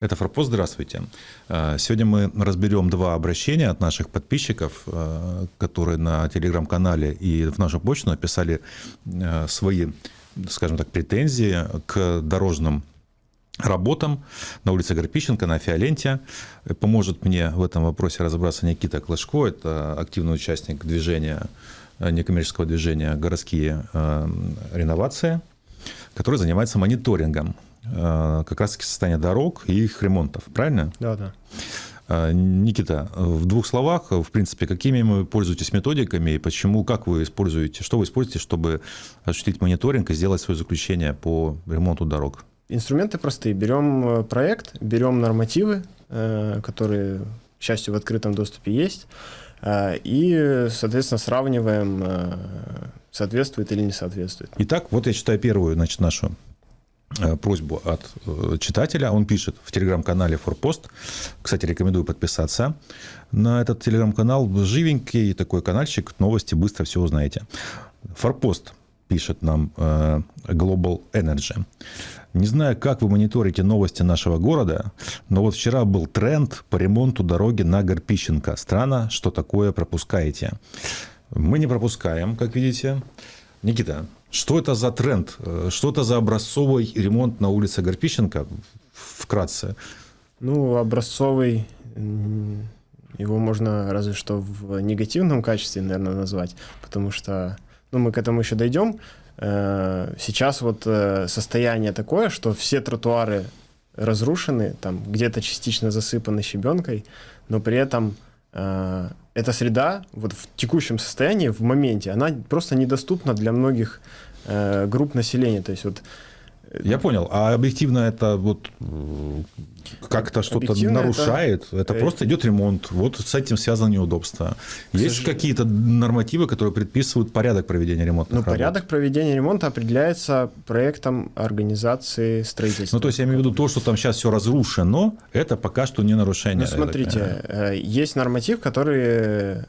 Это Форпост, здравствуйте. Э, сегодня мы разберем два обращения от наших подписчиков, э, которые на телеграм-канале и в нашу почту написали э, свои, скажем так, претензии к дорожным работам на улице Горпищенко, на Фиоленте. Поможет мне в этом вопросе разобраться Никита Клашко, это активный участник движения, некоммерческого движения «Городские реновации», который занимается мониторингом как раз-таки состояние дорог и их ремонтов, правильно? Да, да. Э, Никита, в двух словах, в принципе, какими вы пользуетесь методиками и почему, как вы используете, что вы используете, чтобы осуществить мониторинг и сделать свое заключение по ремонту дорог? Инструменты простые. Берем э, проект, берем нормативы, которые, к счастью, в открытом доступе есть, и, соответственно, сравниваем, соответствует или не соответствует. Итак, вот я читаю первую значит, нашу Э, просьбу от э, читателя. Он пишет в телеграм-канале Форпост. Кстати, рекомендую подписаться на этот телеграм-канал. Живенький такой каналчик, новости, быстро все узнаете. Форпост пишет нам э, Global Energy. Не знаю, как вы мониторите новости нашего города, но вот вчера был тренд по ремонту дороги на Горпищенко. Странно, что такое пропускаете. Мы не пропускаем, как видите. Никита, что это за тренд? Э, что это за образцовый ремонт на улице Горпищенко? Вкратце. Ну, образцовый, его можно разве что в негативном качестве, наверное, назвать, потому что, ну, мы к этому еще дойдем. Э, сейчас вот э, состояние такое, что все тротуары разрушены, там где-то частично засыпаны щебенкой, но при этом эта среда вот в текущем состоянии, в моменте, она просто недоступна для многих э, групп населения. То есть вот э, я понял. А объективно это вот э, как-то что-то нарушает? Это, это просто идет ремонт. Вот с этим связано неудобство. Есть какие-то нормативы, которые предписывают порядок проведения ремонта? Ну, порядок проведения ремонта определяется проектом организации строительства. Ну, то есть я имею в виду то, что там сейчас все разрушено, это пока что не нарушение. Ну, смотрите, э, есть норматив, который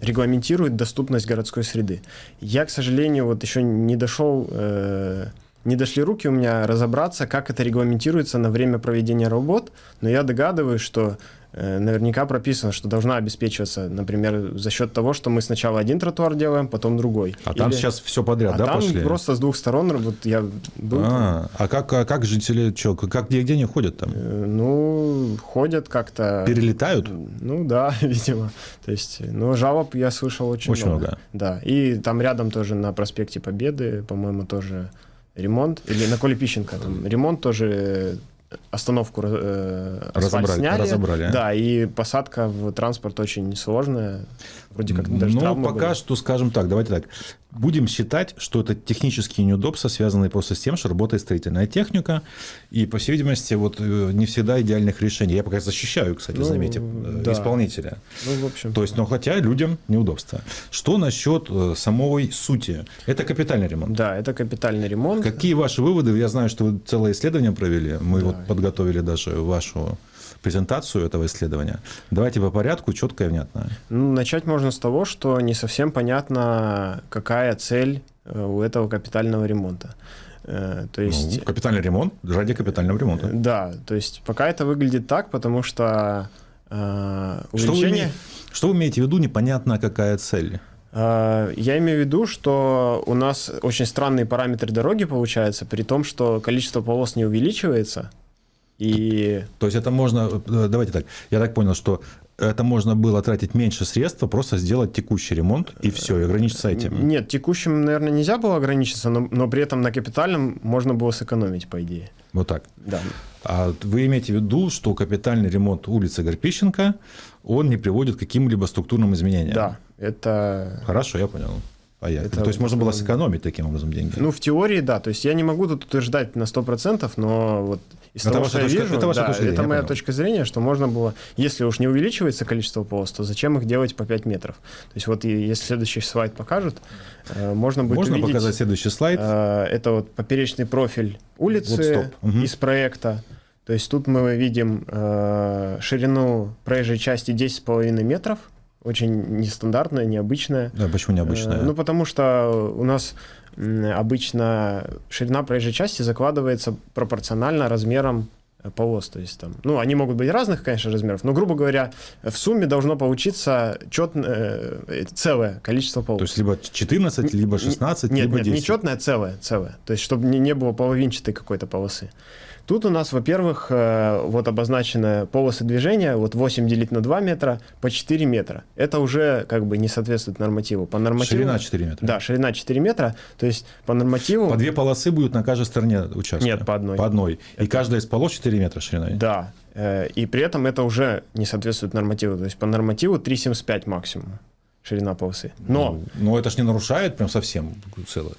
регламентирует доступность городской среды. Я, к сожалению, вот еще не дошел, э, не дошли руки у меня разобраться, как это регламентируется на время проведения работ, но я догадываюсь, что наверняка прописано, что должна обеспечиваться, например, за счет того, что мы сначала один тротуар делаем, потом другой. А Или... там сейчас все подряд, а да, там пошли? просто с двух сторон, вот я был. А, а как, а как жители, что, как, где, где они ходят там? Э, ну, ходят как-то... Перелетают? Ну, да, видимо. То есть, ну, жалоб я слышал очень, очень много. много. Да, и там рядом тоже на проспекте Победы, по-моему, тоже ремонт, или на Коле Пищенко, там ремонт тоже остановку э, разобрали, сняли. разобрали. Да, и посадка в транспорт очень сложная. Вроде как даже Но пока были. что, скажем так, давайте так. Будем считать, что это технические неудобства, связанные просто с тем, что работает строительная техника, и, по всей видимости, вот э, не всегда идеальных решений. Я пока защищаю, кстати, ну, заметьте, э, да. исполнителя. Ну, в общем. То есть, но хотя людям неудобства. Что насчет э, самой сути? Это капитальный ремонт. Да, это капитальный ремонт. Какие ваши выводы? Я знаю, что вы целое исследование провели. Мы да. вот подготовили даже вашу презентацию этого исследования. Давайте по порядку, четко и внятно. Ну, начать можно с того, что не совсем понятно, какая цель э, у этого капитального ремонта. Э, то есть... Ну, капитальный ремонт ради капитального ремонта. Да, то есть пока это выглядит так, потому что э, увеличение... Что вы, что вы имеете в виду, непонятно какая цель? Э, я имею в виду, что у нас очень странные параметры дороги получаются, при том, что количество полос не увеличивается, и... То есть это можно, э, давайте так, я так понял, что это можно было тратить меньше средств, а просто сделать текущий ремонт и все, и ограничиться этим. Нет, текущим, наверное, нельзя было ограничиться, но, но при этом на капитальном можно было сэкономить, по идее. Вот так. Да. А вы имеете в виду, что капитальный ремонт улицы Горпищенко, он не приводит к каким-либо структурным изменениям? Да, это... Хорошо, я понял. Понятно. Это, то есть можно было сэкономить таким образом деньги? Ну, в теории, да. То есть я не могу тут утверждать на 100%, но вот из это того, что я вижу, это, да, зрения, это моя понял. точка зрения, что можно было, если уж не увеличивается количество полос, то зачем их делать по 5 метров? То есть вот если следующий слайд покажет, э, можно будет Можно увидеть, показать следующий слайд? Э, это вот поперечный профиль улицы вот угу. из проекта. То есть тут мы видим э, ширину проезжей части 10,5 метров, очень нестандартная, необычная. Да, почему необычная? Ну, потому что у нас обычно ширина проезжей части закладывается пропорционально размерам полос. То есть там, ну, они могут быть разных, конечно, размеров, но, грубо говоря, в сумме должно получиться четное, э, целое количество полос. То есть либо 14, либо 16, нет, либо нет, 10. не четное, а целое, целое. То есть чтобы не, не было половинчатой какой-то полосы. Тут у нас, во-первых, э, вот обозначены полосы движения, вот 8 делить на 2 метра по 4 метра. Это уже как бы не соответствует нормативу. По нормативу Ширина 4 метра. Да, ширина 4 метра. То есть по нормативу... По две полосы будут на каждой стороне участка? Нет, по одной. По одной. И каждая из полос 4 метра шириной? Да. Э, И при этом это уже не соответствует нормативу. То есть по нормативу 3,75 максимум ширина полосы. Но, Ну, ну, это ж не нарушает прям совсем целое.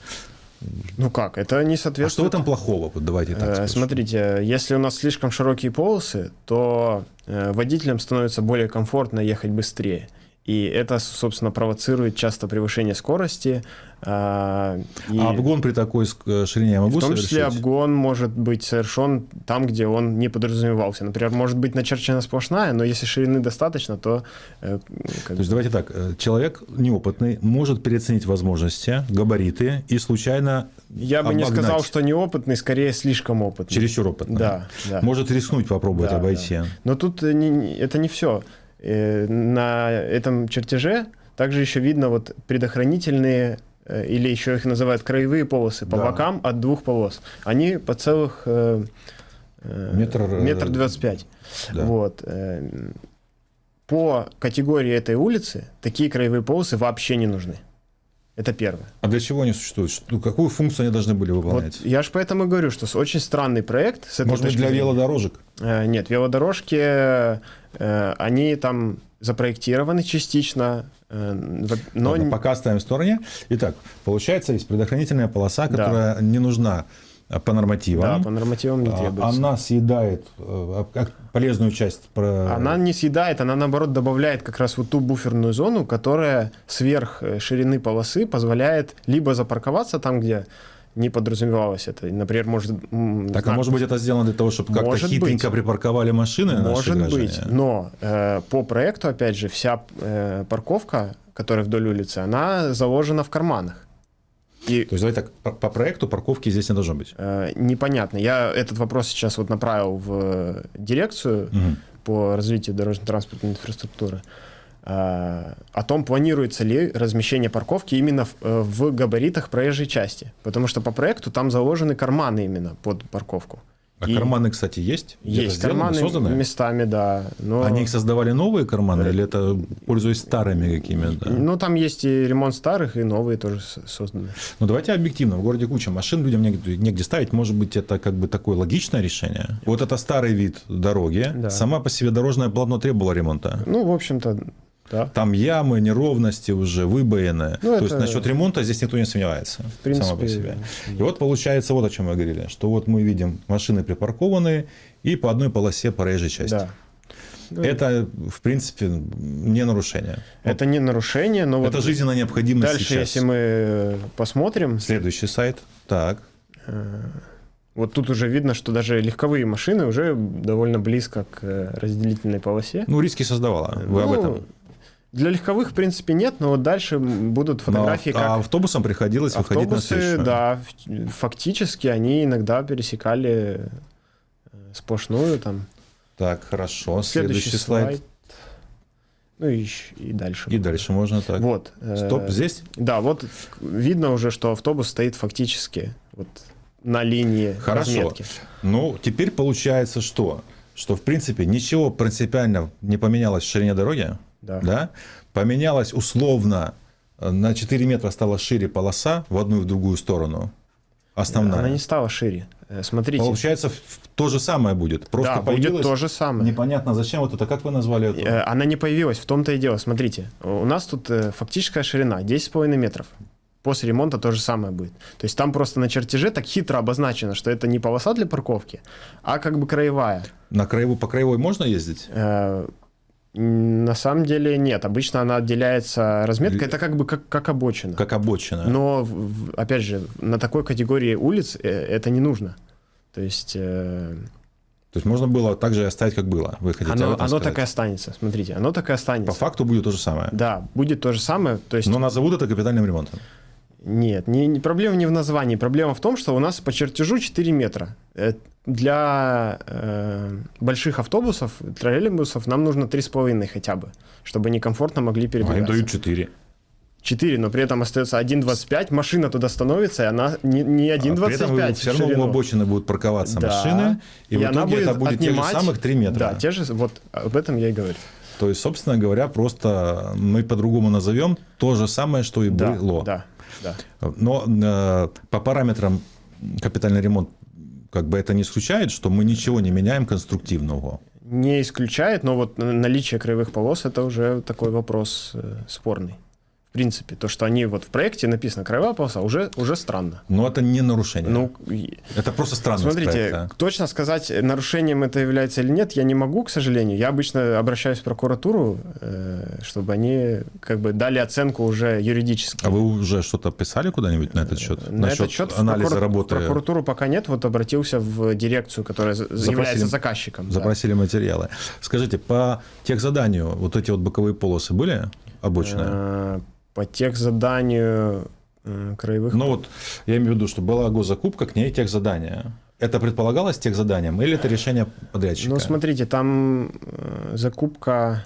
Ну как, это не А что в соответствует... этом плохого? Вот давайте так Э, спрошу. Смотрите, если у нас слишком широкие полосы, то э, водителям становится более комфортно ехать быстрее. И это, собственно, провоцирует часто превышение скорости. а, и А обгон при такой ширине я могу в том числе совершить? обгон может быть совершен там, где он не подразумевался. Например, может быть начерчена сплошная, но если ширины достаточно, то... э, как То есть давайте так, э, человек неопытный может переоценить возможности, габариты и случайно Я бы не обогнать. сказал, что неопытный, скорее слишком опытный. чересчур опытный. Да, да. Может рискнуть попробовать Да, обойти. да. Но тут э, не- это не все. На этом чертеже также еще видно вот предохранительные э, или еще их называют краевые полосы по Да. бокам от двух полос. Они по целых э, э, Метр, э, метр двадцать пять. Да. Вот. э, По категории этой улицы такие краевые полосы вообще не нужны. Это первое. А для чего они существуют? Что- Какую функцию они должны были Вот выполнять? я же поэтому говорю, что очень странный проект. С этой Может быть, для зрения. велодорожек? Э, Нет, велодорожки, э, они там запроектированы частично, э, но Ладно, пока оставим в стороне. Итак, получается, есть предохранительная полоса, Да. которая не нужна по нормативам. да, по нормативам не А, требуется. Она съедает э, как полезную часть. Она не съедает, она наоборот добавляет как раз вот ту буферную зону, которая сверх э, ширины полосы позволяет либо запарковаться там, где не подразумевалось это. Например, может... Так, а знак- может быть, это сделано для того, чтобы как-то хитренько быть. припарковали машины Может быть, но э, по проекту, опять же, вся э, парковка, которая вдоль улицы, она заложена в карманах. И То есть, давайте так, по, по проекту парковки здесь не должно быть. Э, непонятно. Я этот вопрос сейчас вот направил в э, дирекцию Мгм. по развитию дорожно-транспортной инфраструктуры. э, О том, планируется ли размещение парковки именно в, э, в габаритах проезжей части. Потому что по проекту там заложены карманы именно под парковку. А И карманы, кстати, есть? Есть карманы созданы? местами, да. Но... Они их создавали новые карманы, или это пользуясь старыми какими-то? Ну, там есть и ремонт старых, и новые тоже созданы. Ну, давайте объективно. В городе куча машин, людям негде, негде ставить. Может быть, это как бы такое логичное решение? Вот это старый вид дороги. Да. Сама по себе дорожное полотно требовало ремонта. Ну, в общем-то, да. Там ямы, неровности уже, выбоины. Ну, То есть это- насчет ремонта здесь никто не сомневается. В принципе, само по себе. И вот получается вот о чем мы говорили, что вот мы видим машины припаркованные и по одной полосе проезжей части. Да. Ну, Это, в принципе, не нарушение. Это не нарушение, но вот Это жизненно необходимо дальше, сейчас. если мы э, посмотрим, Следующий сайт. Так. вот тут уже видно, что даже легковые машины уже довольно близко к э, разделительной полосе. Ну, риски создавала. Вы об Ну, этом. Для легковых, в принципе, нет, но вот дальше будут фотографии, Но, а как автобусам приходилось выходить на автобусы, встречу. да, фактически они иногда пересекали э, сплошную там. Так, хорошо. Следующий, Следующий, слайд. Ну и, и дальше. И дальше можно так. Вот. э, Стоп, здесь? Да, вот видно уже, что автобус стоит фактически вот на линии Хорошо. разметки. Ну, теперь получается что? Что, в принципе, ничего принципиально не поменялось в ширине дороги. Да. Да? Поменялось условно, э, на 4 метра стала шире полоса в одну и в другую сторону. Основная. Она не стала шире. Э, Смотрите. Получается, то же самое будет. Просто да, будет то же самое. непонятно зачем вот это, как вы назвали это? Э, Она не появилась, в том-то и дело. Смотрите, у нас тут фактическая ширина 10,5 метров. После ремонта то же самое будет. То есть там просто на чертеже так хитро обозначено, что это не полоса для парковки, а как бы краевая. На краевой, по краевой можно ездить? На самом деле нет. Обычно она отделяется разметкой. Это как бы как, как обочина. Как обочина. Но, опять же, на такой категории улиц э, это не нужно. То есть э, То есть можно было так же оставить, как было. Вы хотите оно, оно сказать? так и останется. Смотрите, оно так и По останется. факту будет то же самое. Да, будет то же самое. То есть Но назовут это капитальным ремонтом. Нет, не, не, проблема не в названии. Проблема в том, что у нас по чертежу 4 метра. Э, Для э, больших автобусов, троллейбусов нам нужно 3,5 хотя бы, чтобы они комфортно могли им передвигаться. дают 4. 4, но при этом остается 1,25, машина туда становится, и она не, не А при этом 1,25 все в равно у обочины будут парковаться Да. машины, и, в она итоге это будет тех же отнимать- самых 3 метра. Да, те же, вот об этом я и говорю. То есть, собственно говоря, просто мы по-другому назовем то же самое, что и Да, было. да, да. Но э, по параметрам капитальный ремонт как бы это не исключает, что мы ничего не меняем конструктивного. Не исключает, но вот наличие краевых полос это уже такой вопрос э, спорный. Принципе, то, что они вот в проекте написано краевая полоса, уже, уже странно. Но это не нарушение. Ну, это просто странность смотрите, проекта. точно сказать, нарушением это является или нет, я не могу, к сожалению. Я обычно обращаюсь в прокуратуру, э, чтобы они как бы дали оценку уже юридически. А вы уже что-то писали куда-нибудь на этот счет? На Насчет этот счет анализа прокура- работы в прокуратуру пока нет, вот обратился в дирекцию, которая за- является заказчиком. да. запросили материалы. Скажите, по техзаданию вот эти вот боковые полосы были обочные? Э, По техзаданию э, краевых Ну вот, я имею в виду, что была госзакупка, к ней техзадание. Это предполагалось техзаданием или это решение подрядчика? Ну, смотрите, там э, закупка,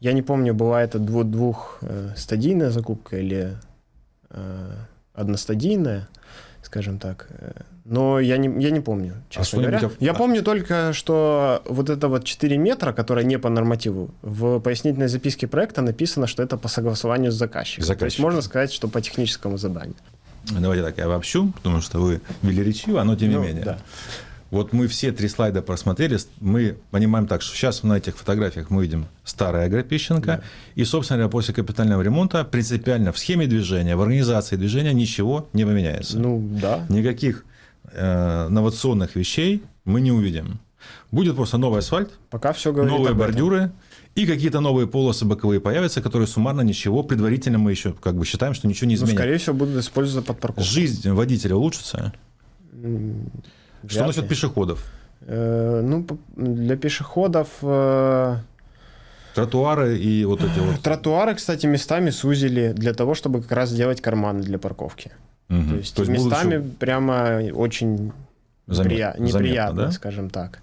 я не помню, была это дву- двухстадийная закупка или э, одностадийная, скажем так. Но я не, я не помню, честно что-нибудь говоря. о- Я помню только, что вот это вот 4 метра, которое не по нормативу, в пояснительной записке проекта написано, что это по согласованию с заказчиком. То есть можно сказать, что по техническому заданию. Давайте так, я обобщу, потому что вы велеречивы, но тем не Ну, менее. да. Вот мы все три слайда просмотрели, мы понимаем так, что сейчас на этих фотографиях мы видим старая Агропищенко, и, собственно говоря, после капитального ремонта принципиально в схеме движения, в организации движения ничего не поменяется. Ну, да. Никаких э, инновационных вещей мы не увидим. Будет просто новый асфальт, Пока все новые бордюры и какие-то новые полосы боковые появятся, которые суммарно ничего, предварительно мы еще как бы считаем, что ничего не Ну, изменят. скорее всего, будут использоваться под парковку. Жизнь водителя улучшится. М, Что вряд насчет ли. пешеходов? Э, Ну, для пешеходов э, Тротуары и вот эти вот... тротуары, кстати, местами сузили для того, чтобы как раз сделать карманы для парковки. Мгм. То есть, будут местами еще прямо очень замет- заметно, неприятно, да? скажем так.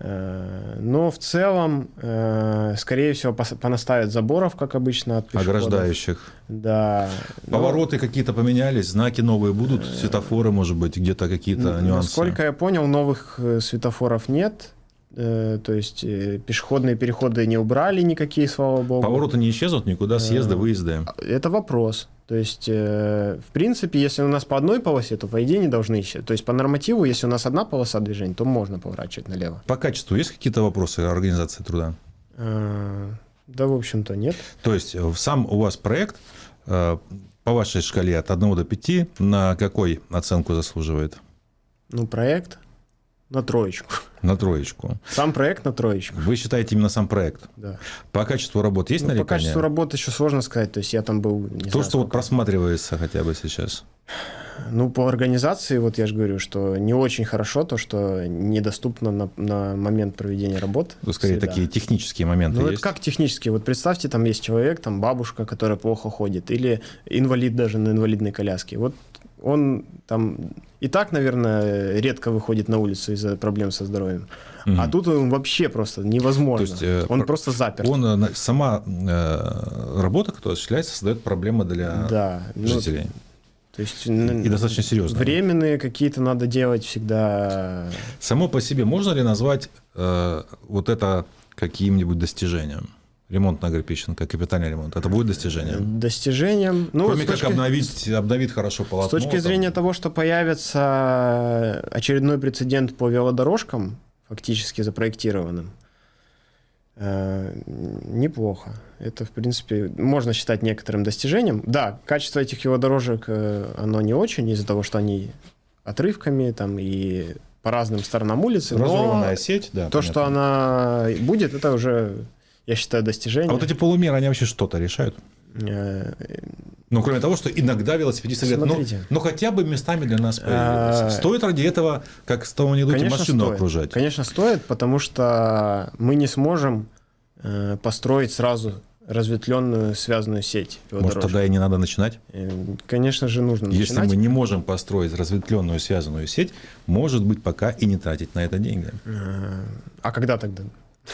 Э, Но в целом, э, скорее всего, понаставят заборов, как обычно, от пешеходов. ограждающих. Да. Но, Повороты какие-то поменялись, знаки новые будут, светофоры, может быть, где-то какие-то нюансы. Насколько я понял, новых э, светофоров нет. Э, То есть э, пешеходные переходы не убрали никакие, слава богу. Повороты не исчезнут никуда, съезды, выезды. Это вопрос. То есть, э, в принципе, если у нас по одной полосе, то по идее не должны исчезнуть. То есть по нормативу, если у нас одна полоса движения, то можно поворачивать налево. По качеству есть какие-то вопросы организации труда? Э, Да, в общем-то, нет. То есть э, сам у вас проект э, по вашей шкале от 1 до 5 на какой оценку заслуживает? Ну, проект на троечку. На троечку. Сам проект на троечку, Вы считаете именно сам проект? да. По качеству работы есть Ну, по нарекания? качеству работы еще сложно сказать. То есть я там был, То, знаю, что вот сколько. просматривается хотя бы сейчас. Ну, по организации, вот я же говорю, что не очень хорошо то, что недоступно на, на момент проведения работ. Ну, Скорее, среда. такие технические моменты Ну, есть. это как технически? Вот представьте, там есть человек, там бабушка, которая плохо ходит, или инвалид даже на инвалидной коляске. Вот он там и так, наверное, редко выходит на улицу из-за проблем со здоровьем. Мгм. А тут он вообще просто невозможно. То есть, э, он про- просто заперт. Он, э, сама э, работа, которая осуществляется, создает проблемы для да. ну, жителей. то есть И достаточно серьезно. Временные какие-то надо делать всегда. Само по себе можно ли назвать э, вот это каким-нибудь достижением? Ремонт на Агропищенко, капитальный ремонт. Это будет достижением? Достижением. Ну, Кроме с как точки- обновить, обновить хорошо С полотно. точки там. зрения того, что появится очередной прецедент по велодорожкам, фактически запроектированным, э, неплохо. Это, в принципе, можно считать некоторым достижением. Да, качество этих велодорожек, э, оно не очень из-за того, что они отрывками там и по разным сторонам улицы, Разорванная сеть, да. то, понятно. что она будет, это уже, я считаю, достижение. А вот эти полумеры, они вообще что-то решают? Э, Ну, кроме того, что иногда велосипедисты говорят, ну, ну хотя бы местами для нас А, появились. Стоит ради этого, как с того анекдоте, Конечно, машину стоит. окружать. Конечно, стоит, потому что мы не сможем э, построить сразу разветвленную связанную сеть. Может, тогда и не надо начинать? Э, конечно же, нужно Если начинать. мы не можем построить разветвленную связанную сеть, может быть, пока и не тратить на это деньги. Э, а когда тогда?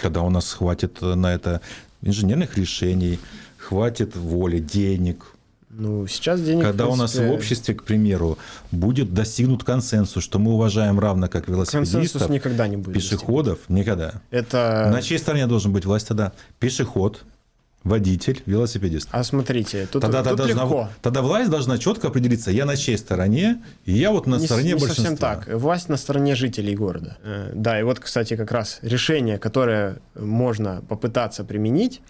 Когда у нас хватит на это инженерных решений, хватит воли, денег, ну, сейчас денег, Когда принципе... у нас в обществе, к примеру, будет достигнут консенсус, что мы уважаем равно как велосипедистов, консенсус никогда не будет пешеходов, достигнут. никогда. Это... На чьей стороне должен быть власть тогда? Пешеход, водитель, велосипедист. А смотрите, тут, тогда, тут тогда, легко. Должна, тогда власть должна четко определиться, я на чьей стороне, и я вот на не, стороне не большинства. совсем так. Власть на стороне жителей города. Э, да, и вот, кстати, как раз решение, которое можно попытаться применить,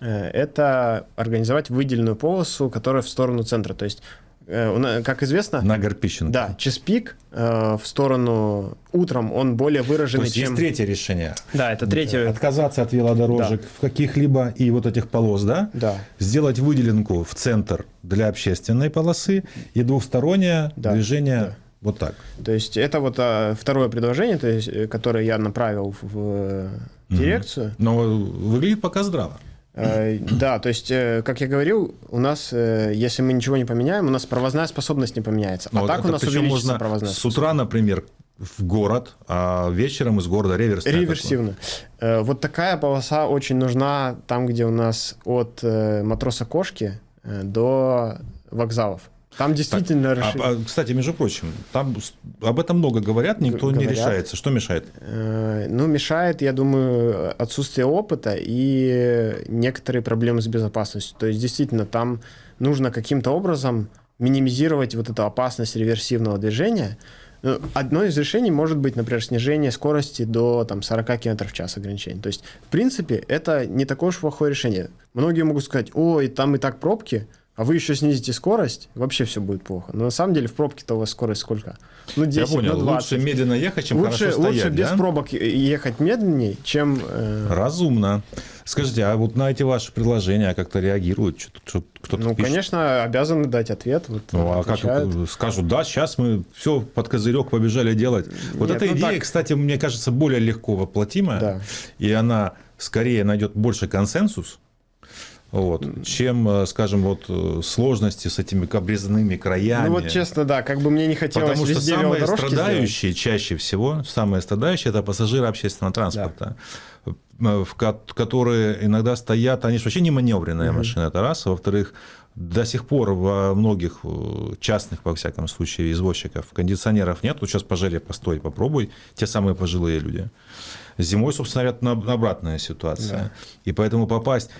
Э, это организовать выделенную полосу, которая в сторону центра. То есть, как известно... На Горпищенко. Да, чеспик э, в сторону утром, он более выраженный, То есть, чем... есть третье решение. Да, это третье... Отказаться от велодорожек Да. в каких-либо и вот этих полос, да? Да. Сделать выделенку в центр для общественной полосы и двухстороннее Да, движение да. вот так. То есть это вот а, второе предложение, то есть, э, которое я направил в э, дирекцию. Но выглядит пока здраво. Э, Да, то есть, э, как я говорил, у нас, э, если мы ничего не поменяем, у нас провозная способность не поменяется. А вот так у нас увеличится провозная с утра, например, в город, а вечером из города реверс. Реверсивно. Э, Вот такая полоса очень нужна там, где у нас от матроса Кошки до вокзалов. Там действительно... Так, расшир- а, а, кстати, между прочим, там об этом много говорят, никто не говорят. решается. Что мешает? Э, Ну, мешает, я думаю, отсутствие опыта и некоторые проблемы с безопасностью. То есть, действительно, там нужно каким-то образом минимизировать вот эту опасность реверсивного движения. Ну, Одно из решений может быть, например, снижение скорости до там, 40 км в час ограничения. То есть, в принципе, это не такое уж плохое решение. Многие могут сказать, ой, там и так пробки, а вы еще снизите скорость, вообще все будет плохо. Но на самом деле в пробке-то у вас скорость сколько? Ну, 10, Я понял, ну, 20. лучше медленно ехать, чем лучше, хорошо стоять, лучше без да? пробок ехать медленнее, чем... э, Разумно. Скажите, а вот на эти ваши предложения как-то реагируют? Кто-то ну, пишет? конечно, обязаны дать ответ. Вот, Ну, а как скажут, да, сейчас мы все под козырек побежали делать. Вот Нет, эта ну идея, так. кстати, мне кажется, более легко воплотимая, Да. и она скорее найдет больше консенсус, вот, чем, э, скажем, вот э, сложности с этими обрезанными краями. Ну вот честно, да, как бы мне не хотелось Потому что самые страдающие чаще всего, самые страдающие, это пассажиры общественного транспорта, э, в ко- которые иногда стоят, они же вообще не маневренные машины, это раз, во-вторых, до сих пор во многих частных, во всяком случае, извозчиков кондиционеров нет. Вот сейчас пожале, постой, попробуй, те самые пожилые люди. Зимой, собственно говоря, на- обратная ситуация. Да. И поэтому попасть...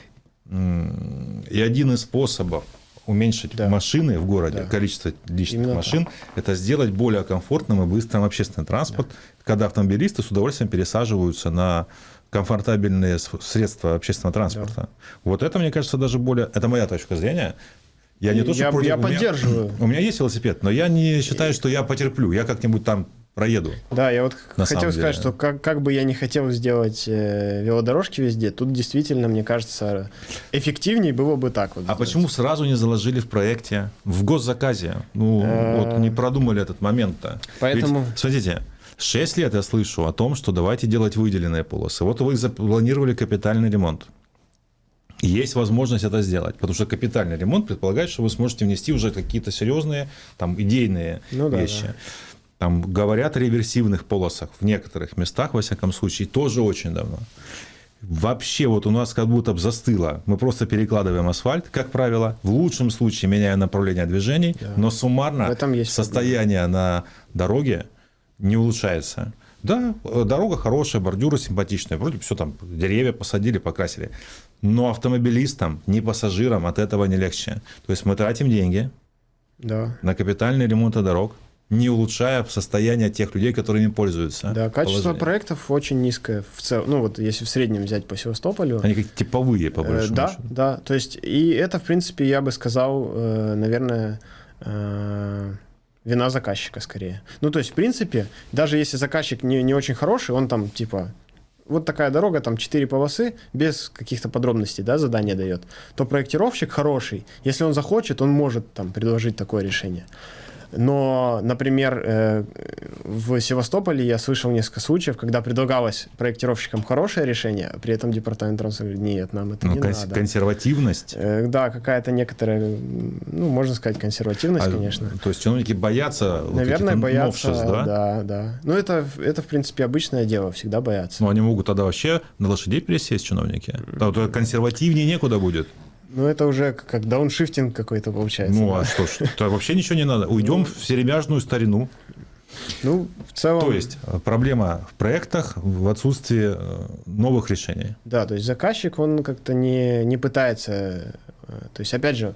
И один из способов уменьшить Да. машины в городе, Да. количество личных Именно машин, это сделать более комфортным и быстрым общественный транспорт, когда автомобилисты с удовольствием пересаживаются на комфортабельные средства общественного транспорта. Вот это, мне кажется, даже более... Это моя точка зрения. Я не то, что Я- против- я у меня- поддерживаю. У меня есть велосипед, но я не считаю, что я потерплю. Я как-нибудь там проеду. Да, я вот хотел сказать, деле. что как, как бы я не хотел сделать э, велодорожки везде, тут действительно, мне кажется, эффективнее было бы так вот. А сделать. почему сразу не заложили в проекте, в госзаказе? Ну, Э. вот не продумали этот момент-то. Поэтому- Ведь, смотрите, 6 лет я слышу о том, что давайте делать выделенные полосы. Вот вы запланировали капитальный ремонт. Есть возможность это сделать, потому что капитальный ремонт предполагает, что вы сможете внести уже какие-то серьезные там, идейные Ну да, вещи. да. Там говорят о реверсивных полосах в некоторых местах, во всяком случае, тоже очень давно. Вообще вот у нас как будто бы застыло. Мы просто перекладываем асфальт, как правило, в лучшем случае меняя направление движений, но суммарно состояние на дороге не улучшается. Да, э, дорога хорошая, бордюры симпатичные, вроде все там, деревья посадили, покрасили. Но автомобилистам, не пассажирам от этого не легче. То есть мы тратим деньги Да. на капитальный ремонт дорог, не улучшая состояние тех людей, которые ими пользуются. Да, качество Положение. проектов очень низкое в целом. Ну вот если в среднем взять по Севастополю. Они как типовые, по Э, большому Да, счету. да. То есть, и это, в принципе, я бы сказал, э, наверное, э, вина заказчика скорее. Ну, то есть, в принципе, даже если заказчик не, не очень хороший, он там, типа, вот такая дорога, там 4 полосы, без каких-то подробностей, да, задание дает, то проектировщик хороший, если он захочет, он может там предложить такое решение. Но, например, э, в Севастополе я слышал несколько случаев, когда предлагалось проектировщикам хорошее решение, а при этом департамент транспорта говорит, нет, нам это Ну, не конс- надо. консервативность. Э, Да, какая-то некоторая, ну, можно сказать, консервативность, А, конечно. То есть чиновники боятся вот Наверное, этих боятся, новшеств, да? да, да. Ну, это, это, в принципе, обычное дело, всегда боятся. Ну, они могут тогда вообще на лошадей пересесть, чиновники. Да, вот консервативнее некуда будет. Ну, это уже как дауншифтинг какой-то получается. Ну, да. а что ж, то вообще ничего не надо. Уйдем в серебряжную старину. Ну, в целом... То есть э, проблема в проектах в отсутствии э, новых решений. Да, то есть заказчик, он как-то не, не пытается... э, То есть, опять же...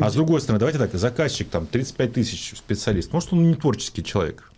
А с другой стороны, давайте так, заказчик там 35 тысяч специалист. Может, он не творческий человек.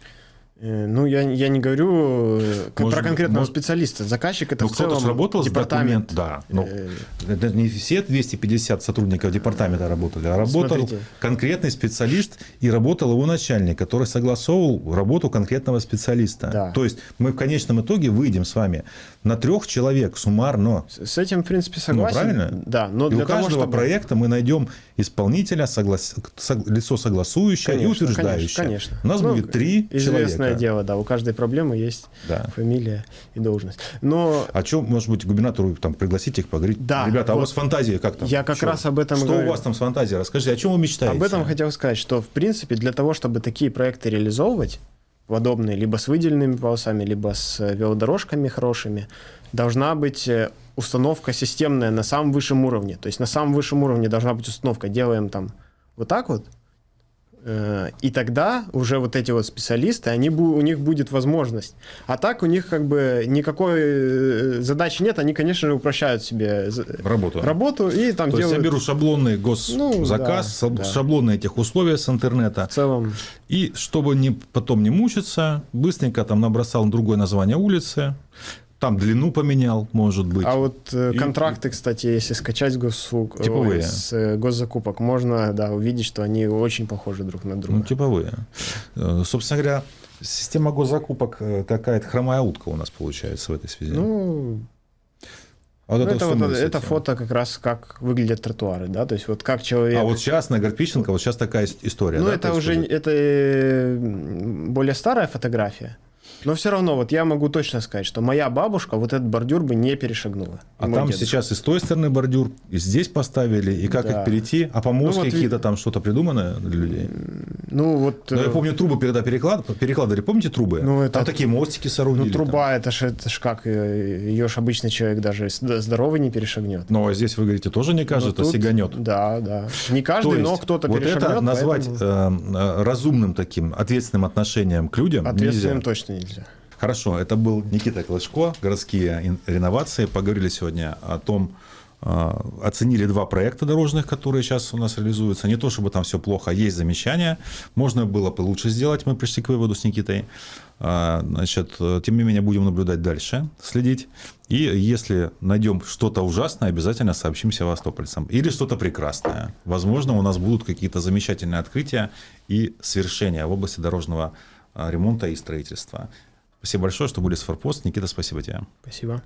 Э, Ну, я, я не говорю э, Может про конкретного может- специалиста. Заказчик это Ну, в кто-то целом же работал с департамент. да. Но Э, это не все 250 сотрудников департамента работали, а работал Смотрите. конкретный специалист и работал его начальник, который согласовывал работу конкретного специалиста. Да. То есть мы в конечном итоге выйдем с вами на трех человек суммарно. С с этим, в принципе, согласен. Ну, правильно? Да, но и для у каждого того, чтобы... проекта мы найдем исполнителя, соглас- сог- лицо согласующее и Конечно, утверждающее. конечно, конечно. У нас Ну, будет три Известное человека. дело, да, у каждой проблемы есть Да. фамилия и должность. Но А что, может быть, губернатору там пригласить их поговорить? Да, Ребята, а у вот. вас фантазия как там? Я как Чё? раз об этом и Что говорю. у вас там с фантазией? Расскажите, о чем вы мечтаете? Об этом хотел сказать, что, в принципе, для того, чтобы такие проекты реализовывать, подобные, либо с выделенными полосами, либо с э, велодорожками хорошими, должна быть э, установка системная на самом высшем уровне. То есть на самом высшем уровне должна быть установка. Делаем там вот так вот, э, и тогда уже вот эти вот специалисты, они, у них будет возможность. А так у них как бы никакой э, задачи нет, они, конечно же, упрощают себе Работу. работу и там То есть я делают беру шаблонный госзаказ, Ну, да, саб- да. шаблонные этих условия с интернета. в целом И чтобы не, потом не мучиться, быстренько там набросал другое название улицы, там длину поменял, может быть. А вот э, И- контракты, кстати, если скачать госуслуг, Типовые. ой, с э, госзакупок, можно да, увидеть, что они очень похожи друг на друга. Ну, типовые. Э, Собственно говоря, система госзакупок э, какая-то хромая утка у нас получается в этой связи. Ну, а вот ну, это вот, это фото как раз как выглядят тротуары, да, то есть вот как человек... А вот сейчас на Горпищенко, вот сейчас такая ис- история. ну, да, это уже это более старая фотография, но все равно вот я могу точно сказать, что моя бабушка вот этот бордюр бы не перешагнула. А там дедушка. сейчас и с той стороны бордюр, и здесь поставили, и как Да. их перейти, а помостки Ну, вот какие-то там что-то придумано для людей. Ну, вот... Но я э, помню, трубы переда переклад... перекладывали, помните трубы? Ну, это- Там такие мостики соорудили. Ну, там. труба, это ж, это ж как, э, ее ж обычный человек даже здоровый не перешагнет. Но здесь, вы говорите, тоже не каждый, Но это сиганет. Да, да. Не каждый, То но есть кто-то вот перешагнет. это назвать поэтому э, э, разумным таким, ответственным отношением к людям ответственным нельзя. точно нельзя. Хорошо, это был Никита Клышко, городские реновации. Поговорили сегодня о том, э, оценили два проекта дорожных, которые сейчас у нас реализуются. Не то, чтобы там все плохо, есть замечания. Можно было бы лучше сделать, мы пришли к выводу с Никитой. А, Значит, э, тем не менее, будем наблюдать дальше, следить. И если найдем что-то ужасное, обязательно сообщим севастопольцам. Или что-то прекрасное. Возможно, у нас будут какие-то замечательные открытия и свершения в области дорожного а, ремонта и строительства. Спасибо большое, что были с Форпост. Никита, спасибо тебе. Спасибо.